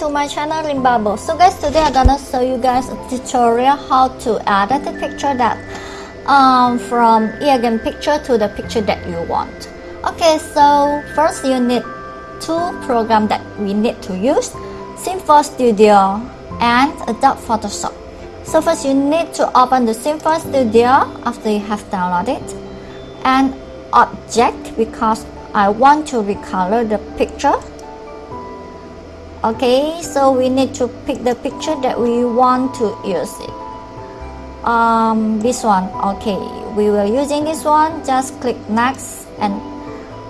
to my channel Limbabo. So guys, today I'm gonna show you guys a tutorial how to add the picture that um, from again picture to the picture that you want. Okay, so first you need two programs that we need to use, Sims 4 Studio and Adobe Photoshop. So first you need to open the Sims 4 Studio after you have downloaded it and object because I want to recolor the picture okay so we need to pick the picture that we want to use it. Um, this one. Okay we were using this one. Just click next and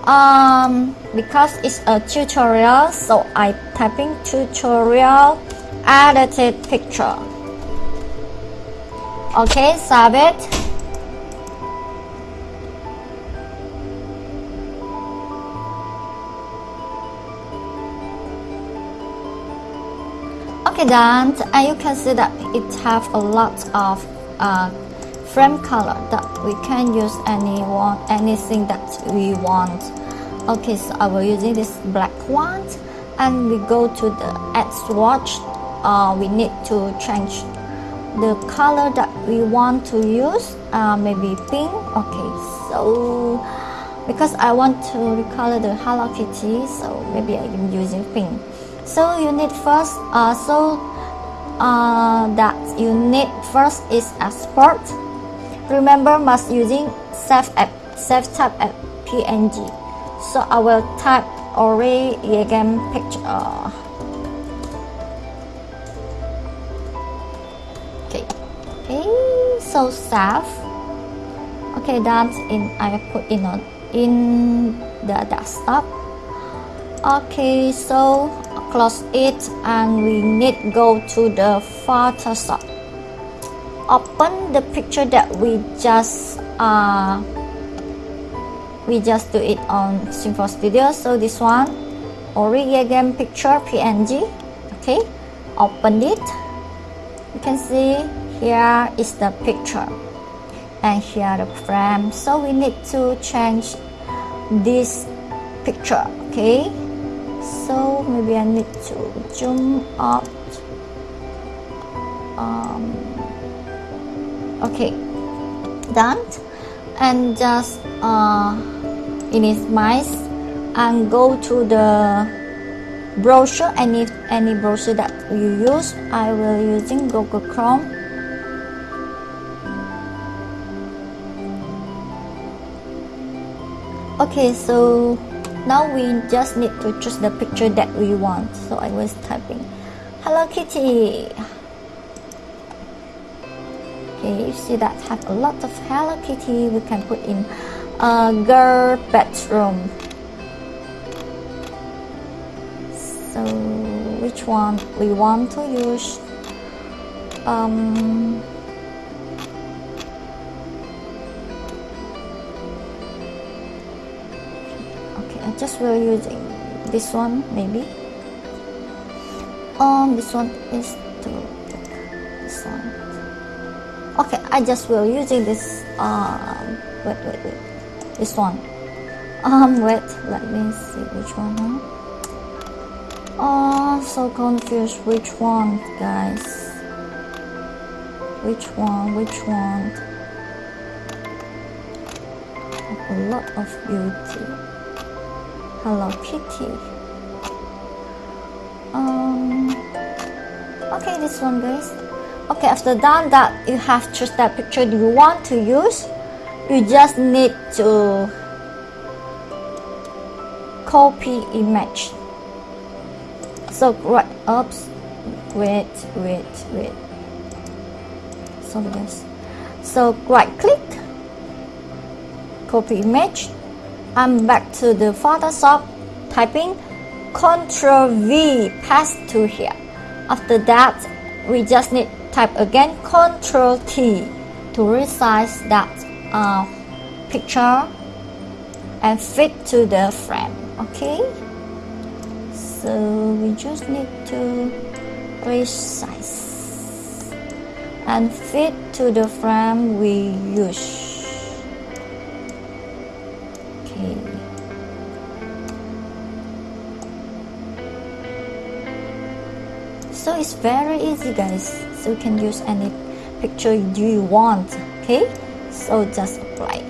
um, because it's a tutorial so I typing tutorial edited picture. Okay save it okay and you can see that it have a lot of uh, frame color that we can use any one anything that we want. Okay so I will using this black one and we go to the add swatch uh, we need to change the color that we want to use uh, maybe pink. Okay so because I want to recolor the Hello Kitty so maybe I'm using pink so you need first uh, so uh, that you need first is export remember must using save app save type app png so I will type already again picture. Okay. Okay so save okay that's in I put in on in the desktop. Okay so close it and we need go to the Photoshop open the picture that we just uh, we just do it on Sims 4 Studio. So this one origami picture png okay open it. You can see here is the picture and here the frame. So we need to change this picture okay so maybe I need to zoom up um, okay. Done. And just uh, minimize and go to the brochure. Any any brochure that you use I will using Google Chrome. Okay so now we just need to choose the picture that we want. So I was typing. Hello Kitty. Okay you see that have a lot of Hello Kitty we can put in a girl bedroom. So which one we want to use? Um, just will using this one maybe. Um this one is to this one. Okay I just will using this um wait wait wait. This one. Um wait let me see which one huh? oh so confused. Which one guys? Which one which one? A lot of beauty Hello Kitty. Um, okay, this one guys. Okay, after done that, you have choose that picture you want to use. You just need to copy image. So right, oops, wait, wait, wait. So guys, so right click, copy image I'm back to the Photoshop typing Ctrl V paste to here. After that we just need type again Ctrl T to resize that uh, picture and fit to the frame okay? So we just need to resize and fit to the frame we use it's very easy guys. So you can use any picture you want okay? So just apply.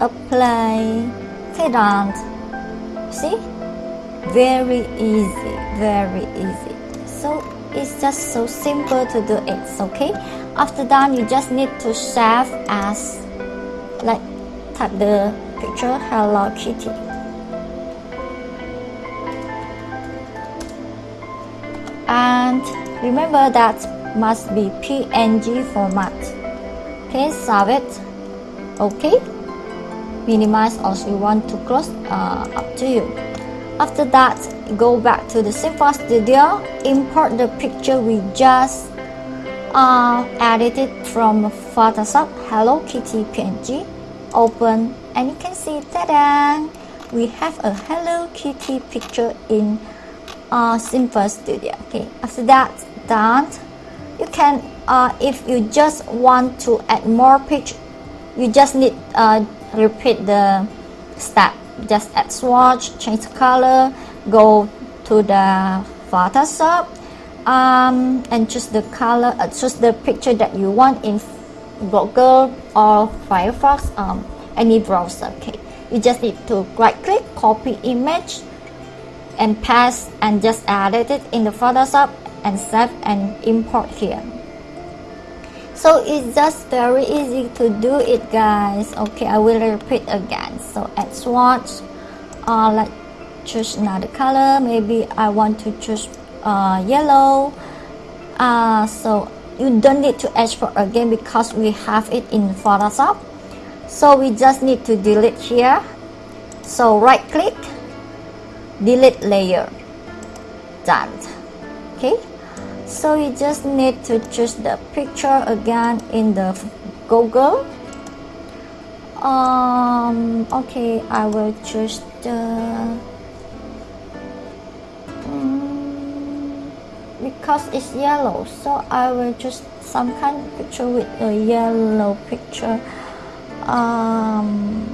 Apply. Okay done see? Very easy very easy. So it's just so simple to do it okay? After that you just need to save as like type the picture hello kitty remember that must be png format. Okay save it. Okay? Minimize or you want to close uh, up to you. After that go back to the Sims 4 Studio. Import the picture we just uh, edited from Photoshop. Hello Kitty PNG open and you can see ta-da we have a Hello Kitty picture in uh, Sims 4 Studio. Okay after that done. You can uh, if you just want to add more picture you just need uh, repeat the step. Just add swatch change the color go to the Photoshop um, and choose the color uh, choose the picture that you want in Google or Firefox um, any browser okay? You just need to right click copy image and paste and just edit it in the Photoshop and save and import here. So it's just very easy to do it guys. Okay I will repeat again. So add swatch uh, like choose another color. Maybe I want to choose uh, yellow. Uh, so you don't need to export again because we have it in Photoshop. So we just need to delete here. So right click delete layer. Done. Okay so you just need to choose the picture again in the Google. Um okay I will choose the um, because it's yellow so I will choose some kind of picture with a yellow picture. Um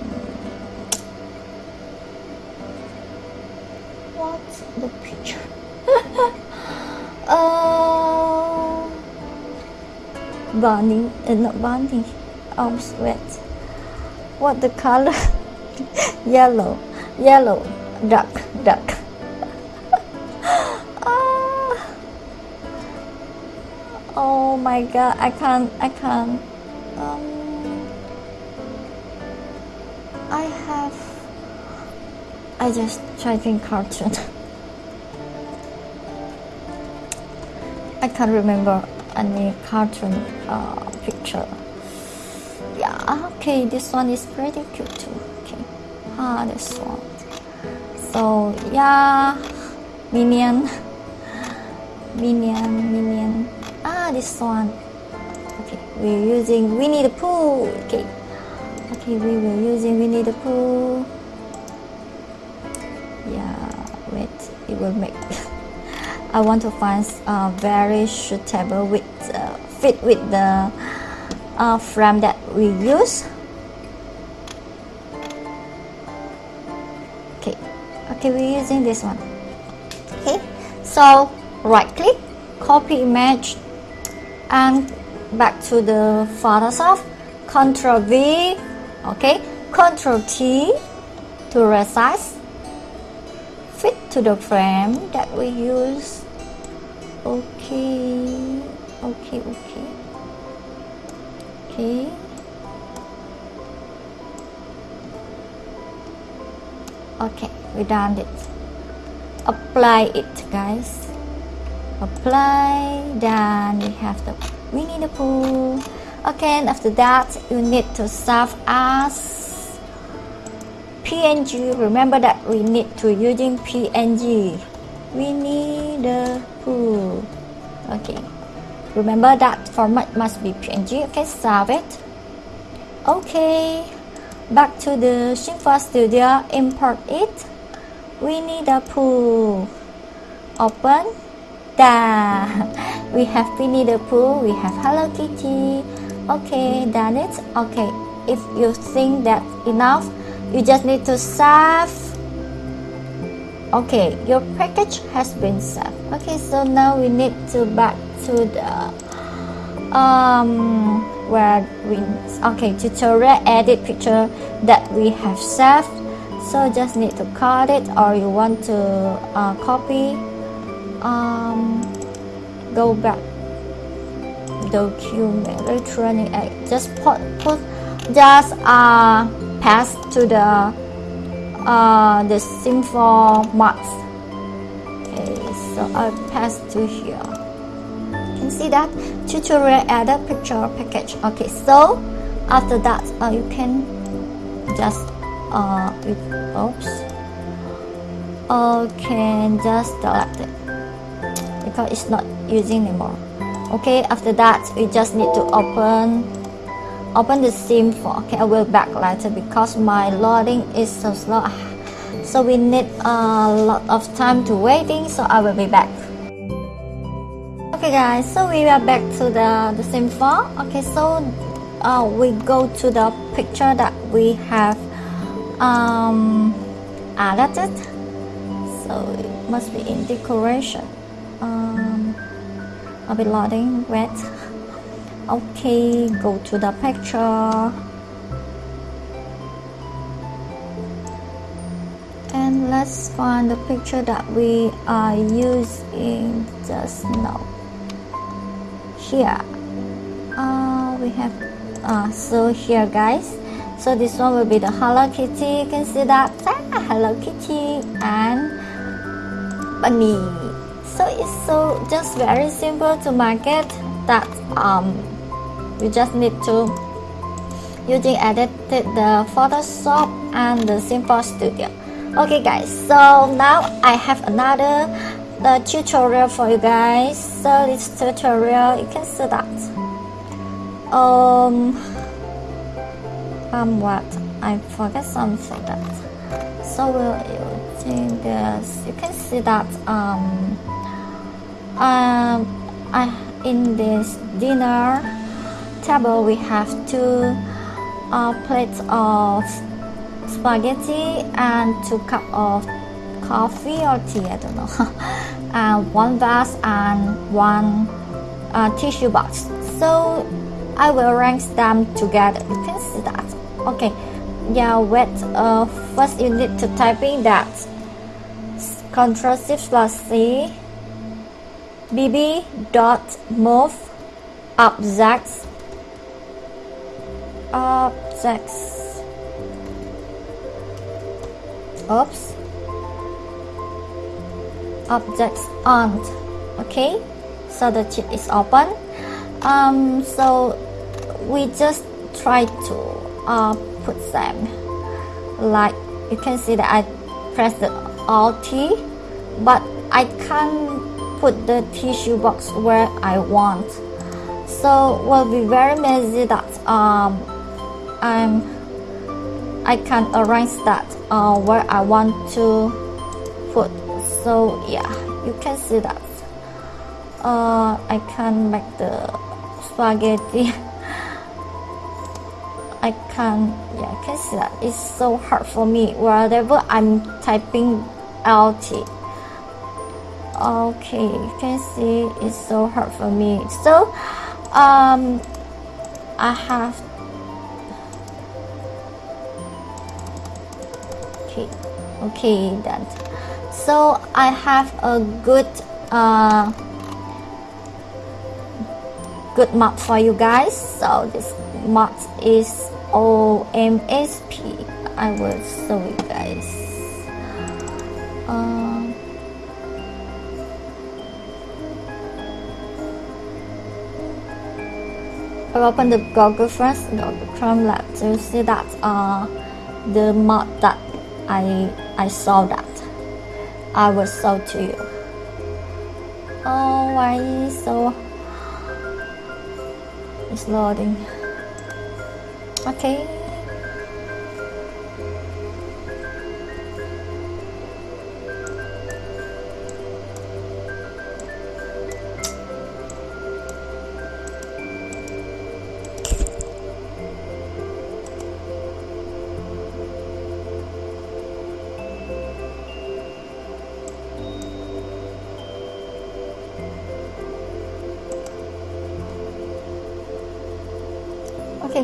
what's the picture bunny uh, not bunny oh sweat. What the color? Yellow yellow duck duck ah. oh my god I can't I can't. Um, I have I just typing cartoon. I can't remember any cartoon uh, picture. Yeah okay this one is pretty cute too. Okay. Ah this one. So yeah. Minion. Minion minion. Ah this one. Okay we're using Winnie the Pooh. Okay. Okay we were using Winnie the Pooh. Yeah wait it will make I want to find a very suitable with uh, fit with the uh, frame that we use. Okay. Okay we're using this one. Okay. So right click copy image and back to the Photoshop Ctrl V. Okay. Ctrl T to resize. Fit to the frame that we use okay. Okay okay. Okay. Okay we done it. Apply it guys. Apply. Then we have the Winnie the Pooh okay and after that you need to save as PNG remember that we need to using PNG Winnie the Pooh. Okay. Remember that format must be png okay? Save it. Okay. Back to the Sims 4 Studio. Import it. Winnie the Pooh. Open. Da. We have Winnie the Pooh. We have Hello Kitty. Okay done it. Okay. If you think that enough you just need to save okay your package has been saved okay so now we need to back to the um where we okay tutorial edit picture that we have saved so just need to cut it or you want to uh, copy um go back. Document electronic just put put just uh pass to the uh, the simple marks okay so I pass to here. You can see that tutorial added picture package. Okay so after that uh, you can just uh, oops. Okay just delete it because it's not using anymore. Okay after that we just need to open open the Sims 4 okay I will back later because my loading is so slow. So we need a lot of time to waiting so I will be back. Okay guys so we are back to the the sim file okay so uh, we go to the picture that we have um, added. So it must be in decoration. Um, I'll be loading wait okay go to the picture. And let's find the picture that we are using just now. Here. Uh, we have uh, so here guys. So this one will be the Hello Kitty. You can see that. Ah, Hello Kitty and bunny. So it's so just very simple to market that um you just need to using edited the Photoshop and the Sims 4 Studio. Okay guys so now I have another the tutorial for you guys. So this tutorial you can see that. Um um what? I forgot something that. So we're using this. You can see that um um I in this dinner table we have two uh, plates of spaghetti and two cup of coffee or tea I don't know. And one vase and one uh, tissue box. So I will rank them together. You can see that. Okay. Yeah wait uh, first you need to type in that. Control shift plus C. Bb dot move objects objects oops. Objects on okay? So the chip is open. Um, so we just try to uh, put them. Like you can see that I press the Alt T but I can't put the tissue box where I want. So will be very messy that um, I'm I can arrange that uh, where I want to put so yeah you can see that. Uh, I can make the spaghetti. I can yeah I can see that. It's so hard for me. Whatever I'm typing LT okay you can see it's so hard for me. So um I have okay then. So I have a good uh, good map for you guys. So this map is OMSP I will show you guys. Uh, I open the Google first, Google Chrome Lab to see that uh, the mod that I I saw that I will show to you. Oh, why so? It's loading. Okay.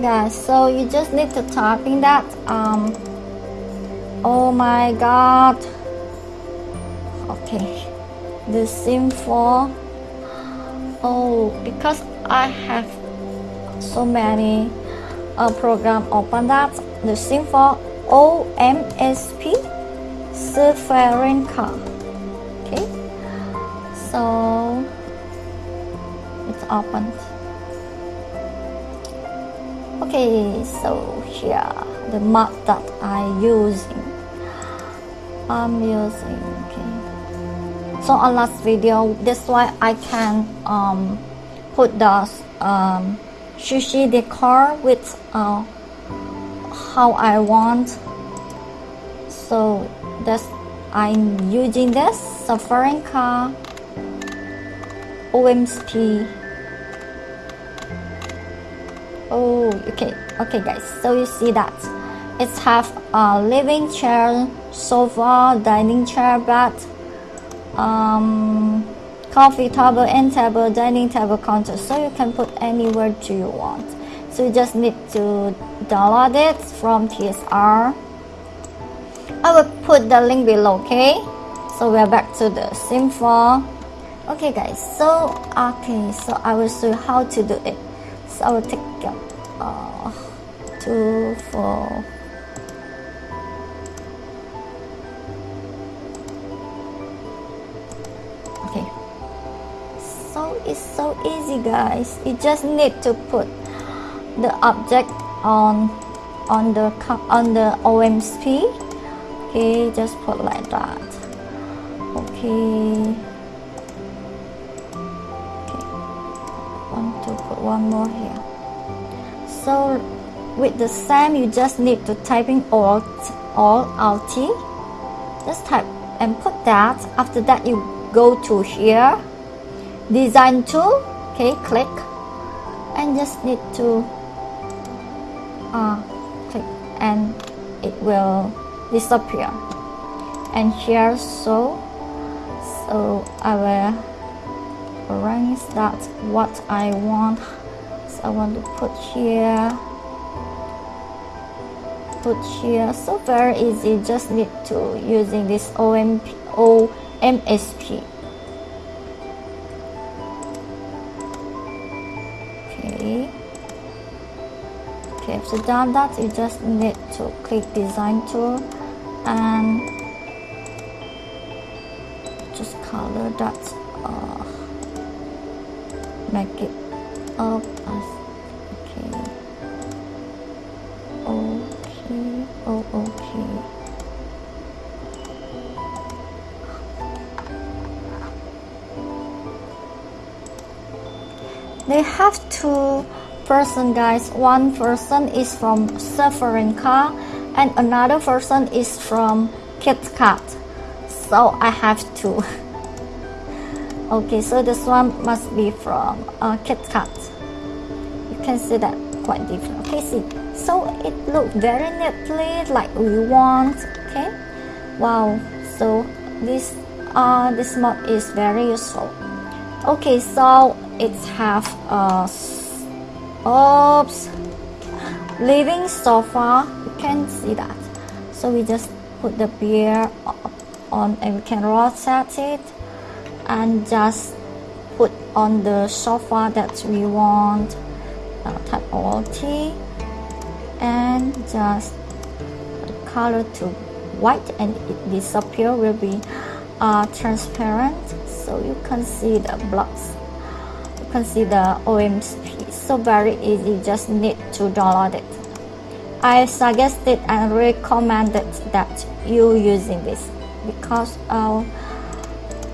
Guys so you just need to type in that um oh my god. Okay the sim for oh because I have so many uh, program open that the Sims 4 OMSP Sferinca okay so it's opened okay so here the map that I using. I'm using okay. So on last video that's why I can um, put the um, sushi decor with uh, how I want. So that's I'm using this Sferinca OMSP oh okay. Okay guys. So you see that. It's have a living chair sofa dining chair bed um, coffee table end table dining table counter. So you can put anywhere do you want. So you just need to download it from tsr i will put the link below okay? So we're back to the Sims 4 okay guys. So okay. So i will show you how to do it i will take uh, two four. Okay. So it's so easy guys. You just need to put the object on on the on the OMSP okay just put like that. Okay. Okay. Want to put one more so with the same you just need to type in alt alt alt just type and put that. After that you go to here. Design tool. Okay click. And just need to uh, click and it will disappear. And here so so I will arrange that what I want I want to put here. Put here. So very easy. Just need to using this OMP OMSP okay. Okay after done that you just need to click design tool and just color that uh, make it up have two person guys. One person is from Sferinca and another person is from KitKat so I have two. Okay so this one must be from uh, KitKat you can see that quite different. Okay see. So it look very neatly like we want okay? Wow. So this uh this mod is very useful. Okay so it have a oops living sofa. You can see that. So we just put the beer on and we can rotate it and just put on the sofa that we want. Uh, type alt and just color to white and it disappear will be uh, transparent. So you can see the blocks the OMSP so very easy just need to download it. I suggested and recommended that you using this because uh,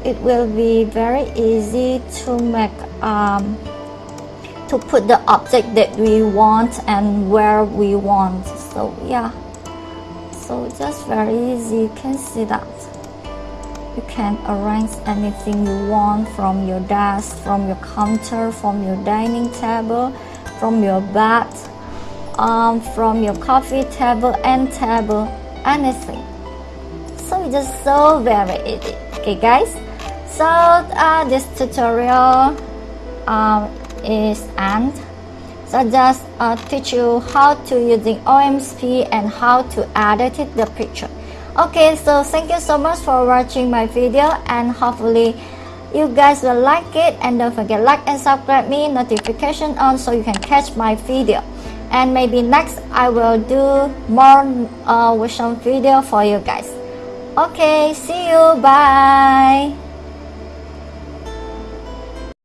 it will be very easy to make um, to put the object that we want and where we want. So yeah. So just very easy. You can see that you can arrange anything you want from your desk from your counter from your dining table from your bed um, from your coffee table and table anything. So it's just so very easy. Okay guys? So uh, this tutorial um, is end. So just uh, teach you how to using OMSP and how to edit the picture okay so thank you so much for watching my video and hopefully you guys will like it. And don't forget like and subscribe me notification on so you can catch my video. And maybe next I will do more uh, with video for you guys. Okay see you. Bye